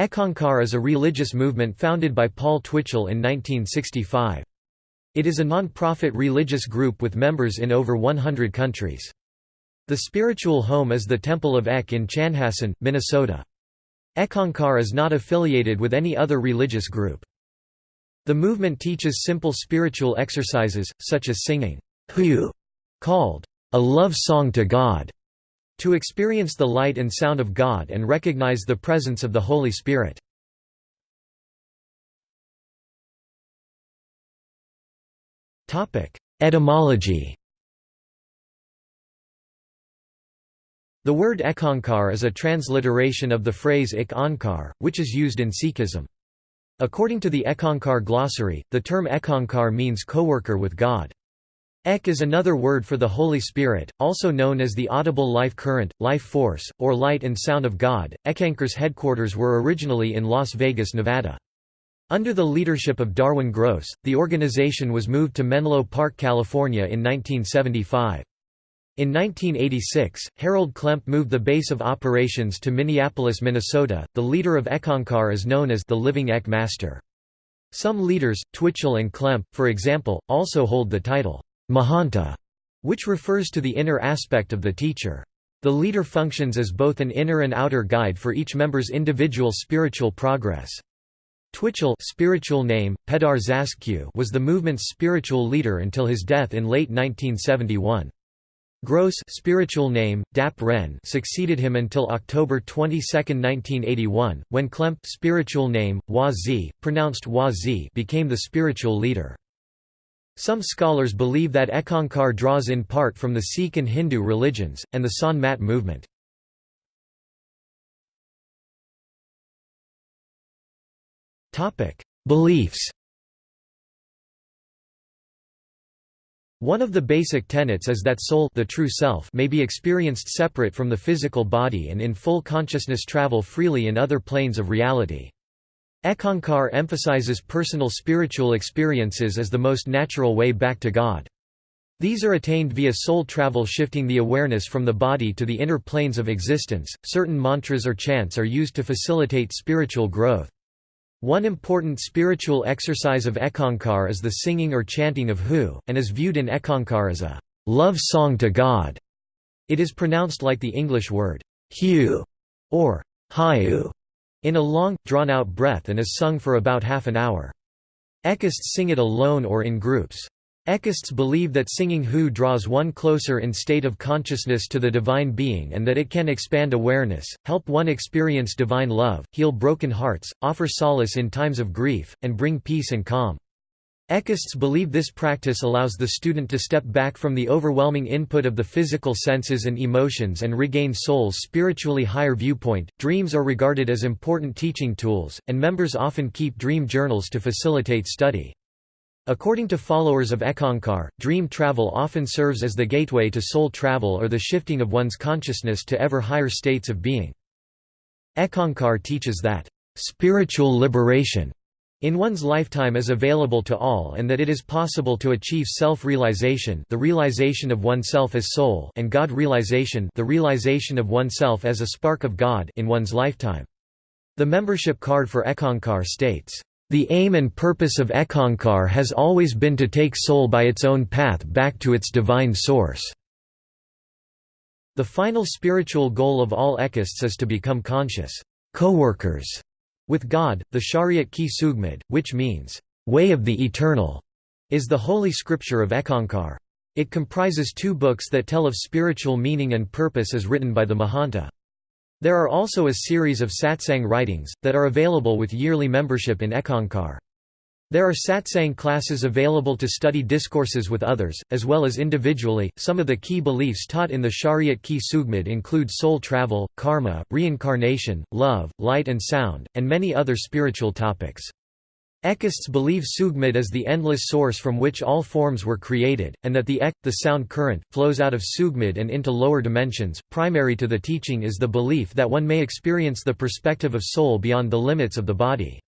Eckankar is a religious movement founded by Paul Twitchell in 1965. It is a non-profit religious group with members in over 100 countries. The spiritual home is the Temple of Ek in Chanhassen, Minnesota. Eckankar is not affiliated with any other religious group. The movement teaches simple spiritual exercises, such as singing called a love song to God, to experience the light and sound of God and recognize the presence of the Holy Spirit. Etymology The word Eckankar is a transliteration of the phrase Ik Ankar, which is used in Sikhism. According to the Eckankar glossary, the term Eckankar means co-worker with God. Ek is another word for the Holy Spirit, also known as the audible life current, life force, or light and sound of God. Eckankar's headquarters were originally in Las Vegas, Nevada. Under the leadership of Darwin Gross, the organization was moved to Menlo Park, California in 1975. In 1986, Harold Klemp moved the base of operations to Minneapolis, Minnesota. The leader of Eckankar is known as the Living Ek Master. Some leaders, Twitchell and Klemp, for example, also hold the title Mahanta, which refers to the inner aspect of the teacher. The leader functions as both an inner and outer guide for each member's individual spiritual progress. Twitchell spiritual name, Peddar Zaskq was the movement's spiritual leader until his death in late 1971. Gross spiritual name, Dap Ren succeeded him until October 22, 1981, when Klemp spiritual name, Wa pronounced Wa became the spiritual leader. Some scholars believe that Eckankar draws in part from the Sikh and Hindu religions, and the Sant Mat movement. Beliefs One of the basic tenets is that soul the true self may be experienced separate from the physical body and in full consciousness travel freely in other planes of reality. Eckankar emphasizes personal spiritual experiences as the most natural way back to God. These are attained via soul travel shifting the awareness from the body to the inner planes of existence. Certain mantras or chants are used to facilitate spiritual growth. One important spiritual exercise of Eckankar is the singing or chanting of Hu, and is viewed in Eckankar as a love song to God. It is pronounced like the English word Hu or Hiu in a long, drawn-out breath and is sung for about half an hour. Ekists sing it alone or in groups. Ekists believe that singing Hu draws one closer in state of consciousness to the divine being and that it can expand awareness, help one experience divine love, heal broken hearts, offer solace in times of grief, and bring peace and calm. Ekists believe this practice allows the student to step back from the overwhelming input of the physical senses and emotions and regain soul's spiritually higher viewpoint. Dreams are regarded as important teaching tools, and members often keep dream journals to facilitate study. According to followers of Eckankar, dream travel often serves as the gateway to soul travel or the shifting of one's consciousness to ever higher states of being. Eckankar teaches that, "...spiritual liberation," in one's lifetime is available to all and that it is possible to achieve self-realization the realization of oneself as soul and God realization the realization of oneself as a spark of God in one's lifetime. The membership card for Eckankar states, the aim and purpose of Eckankar has always been to take soul by its own path back to its divine source. The final spiritual goal of all Ekists is to become conscious co-workers with God. The Shariyat Ki Sugmad, which means way of the eternal, is the holy scripture of Eckankar. It comprises two books that tell of spiritual meaning and purpose as written by the Mahanta. There are also a series of satsang writings, that are available with yearly membership in Eckankar. There are satsang classes available to study discourses with others, as well as individually. Some of the key beliefs taught in the Shariyat Ki Sugmad include soul travel, karma, reincarnation, love, light and sound, and many other spiritual topics. Ekists believe Sugmad is the endless source from which all forms were created, and that the Ek, the sound current, flows out of Sugmad and into lower dimensions. Primary to the teaching is the belief that one may experience the perspective of soul beyond the limits of the body.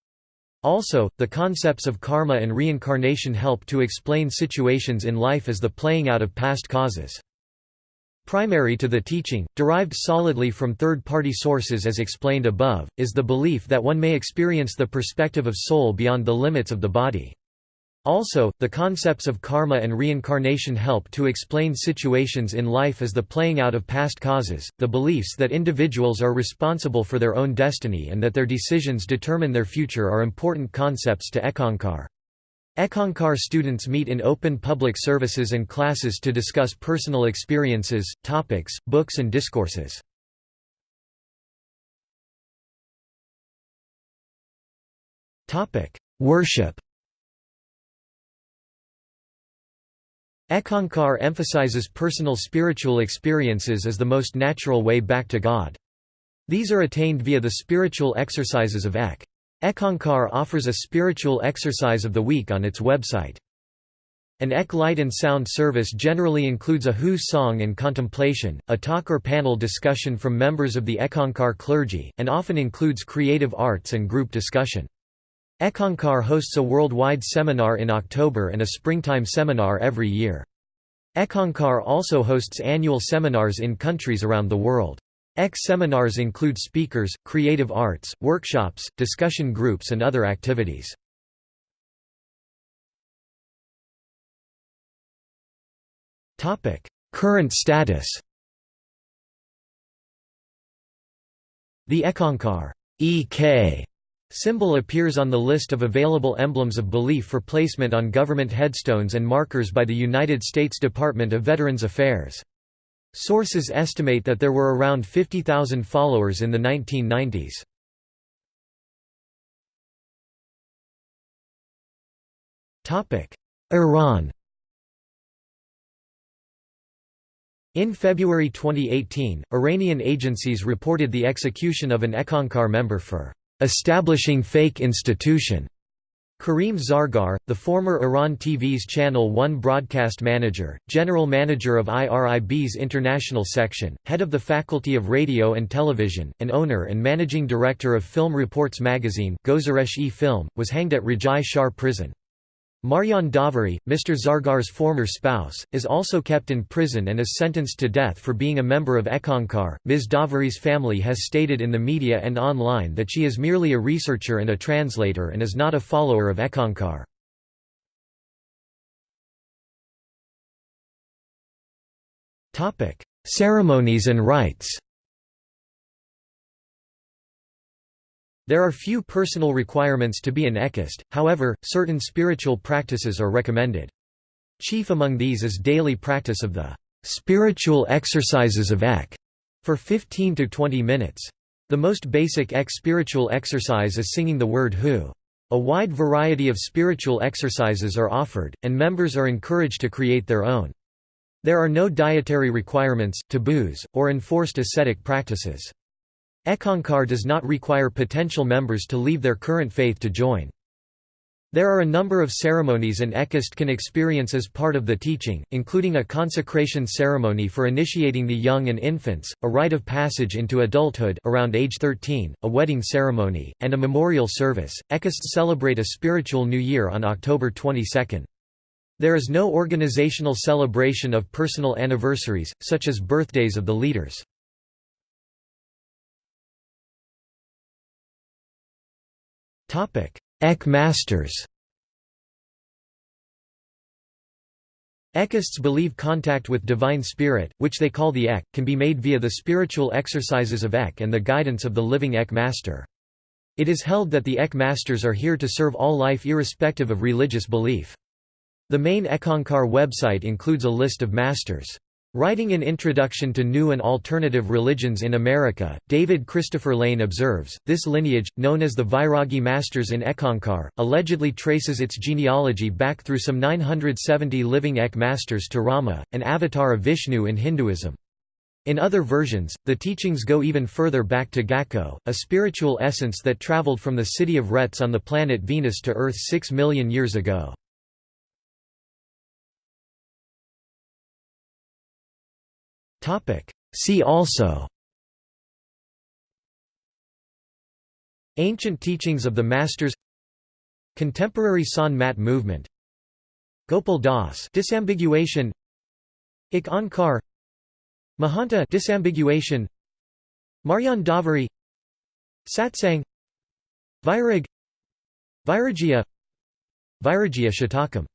Also, the concepts of karma and reincarnation help to explain situations in life as the playing out of past causes. Primary to the teaching, derived solidly from third-party sources as explained above, is the belief that one may experience the perspective of soul beyond the limits of the body. Also, the concepts of karma and reincarnation help to explain situations in life as the playing out of past causes, the beliefs that individuals are responsible for their own destiny and that their decisions determine their future are important concepts to Eckankar. Eckankar students meet in open public services and classes to discuss personal experiences, topics, books and discourses. Worship Eckankar emphasizes personal spiritual experiences as the most natural way back to God. These are attained via the spiritual exercises of Ek. Eckankar offers a spiritual exercise of the week on its website. An Ek light and sound service generally includes a Hu song and contemplation, a talk or panel discussion from members of the Eckankar clergy, and often includes creative arts and group discussion. Eckankar hosts a worldwide seminar in October and a springtime seminar every year. Eckankar also hosts annual seminars in countries around the world. Ek seminars include speakers, creative arts, workshops, discussion groups and other activities. Current status The Eckankar EK Symbol appears on the list of available emblems of belief for placement on government headstones and markers by the United States Department of Veterans Affairs. Sources estimate that there were around 50,000 followers in the 1990s. Iran In February 2018, Iranian agencies reported the execution of an Eckankar member for establishing fake institution. Karim Zargar, the former Iran TV's Channel 1 broadcast manager, general manager of IRIB's international section, head of the Faculty of Radio and Television, and owner and managing director of Film Reports magazine Gozaresh-e-Film, was hanged at Rajai Shahr prison. Marjan Davari, Mr. Zargar's former spouse, is also kept in prison and is sentenced to death for being a member of Eckankar. Ms. Davari's family has stated in the media and online that she is merely a researcher and a translator and is not a follower of Eckankar. Ceremonies and rites There are few personal requirements to be an ekist, however, certain spiritual practices are recommended. Chief among these is daily practice of the spiritual exercises of Ek for 15 to 20 minutes. The most basic Ek spiritual exercise is singing the word Hu. A wide variety of spiritual exercises are offered, and members are encouraged to create their own. There are no dietary requirements, taboos, or enforced ascetic practices. Eckankar does not require potential members to leave their current faith to join. There are a number of ceremonies an ekist can experience as part of the teaching, including a consecration ceremony for initiating the young and infants, a rite of passage into adulthood around age 13, a wedding ceremony, and a memorial service. Ekists celebrate a spiritual new year on October 22. There is no organizational celebration of personal anniversaries, such as birthdays of the leaders. Ek masters Ekists believe contact with Divine Spirit, which they call the Ek, can be made via the spiritual exercises of Ek and the guidance of the living Ek Master. It is held that the Ek Masters are here to serve all life irrespective of religious belief. The main Eckankar website includes a list of masters. Writing an introduction to new and alternative religions in America, David Christopher Lane observes, this lineage, known as the Vairagi masters in Eckankar, allegedly traces its genealogy back through some 970 living Ek masters to Rama, an avatar of Vishnu in Hinduism. In other versions, the teachings go even further back to Gakko, a spiritual essence that traveled from the city of Retz on the planet Venus to Earth six million years ago. Topic. See also Ancient teachings of the Masters Contemporary Sant Mat movement Gopal Das disambiguation Ik Onkar Mahanta disambiguation Marjan Davari Satsang Vairag Vairagya Vairagya Shatakam